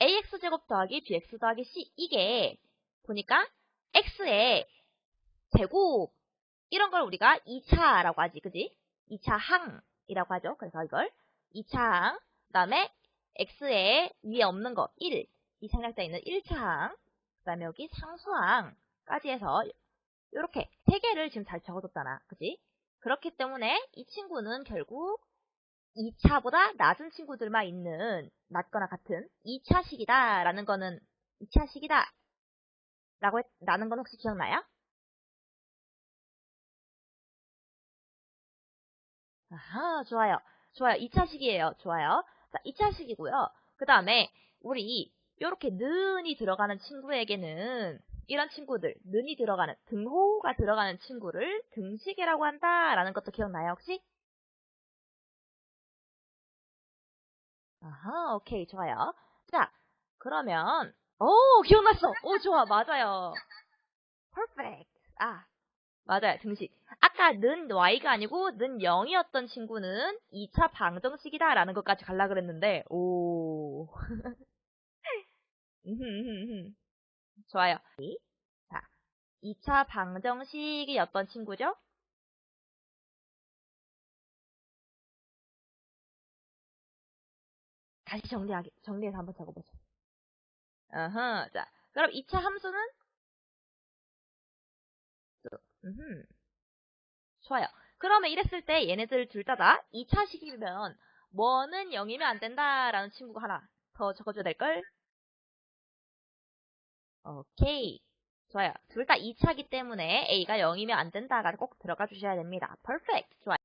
a제곱 더하기 bx 더하기 c 이게 보니까 x의 제곱 이런 걸 우리가 2차라고 하지 그지? 2차 항이라고 하죠. 그래서 이걸 2차 항 그다음에 x의 위에 없는 거 1, 이 삼각대에 있는 1차 항 그다음에 여기 상수항까지 해서 이렇게 세 개를 지금 잘 적어뒀잖아. 그지? 그렇기 때문에 이 친구는 결국 2차보다 낮은 친구들만 있는 낮거나 같은 2차식이다 라는 거는 2차식이다. 라고 했, 라는 건 혹시 기억나요? 아하 좋아요. 좋아요. 2차식이에요. 좋아요. 자 2차식이고요. 그 다음에 우리 이렇게 는이 들어가는 친구에게는 이런 친구들 는이 들어가는 등호가 들어가는 친구를 등식이라고 한다라는 것도 기억나요 혹시? 아하, 오케이, 좋아요. 자, 그러면, 오, 기억났어! 오, 좋아, 맞아요. perfect. 아, 맞아요, 등식. 아까 는 y가 아니고 는 0이었던 친구는 2차 방정식이다 라는 것까지 갈라 그랬는데, 오. 좋아요. 자, 2차 방정식이었던 친구죠? 다시 정리하기, 정리해서 한번 적어보자. 어허, 자, 그럼 2차 함수는? 음흠. 좋아요. 그러면 이랬을 때 얘네들 둘 다다 2차식이면 뭐는 0이면 안 된다라는 친구가 하나 더 적어줘야 될걸? 오케이. 좋아요. 둘 다 2차기 때문에 A가 0이면 안 된다가 꼭 들어가 주셔야 됩니다. perfect. 좋아요.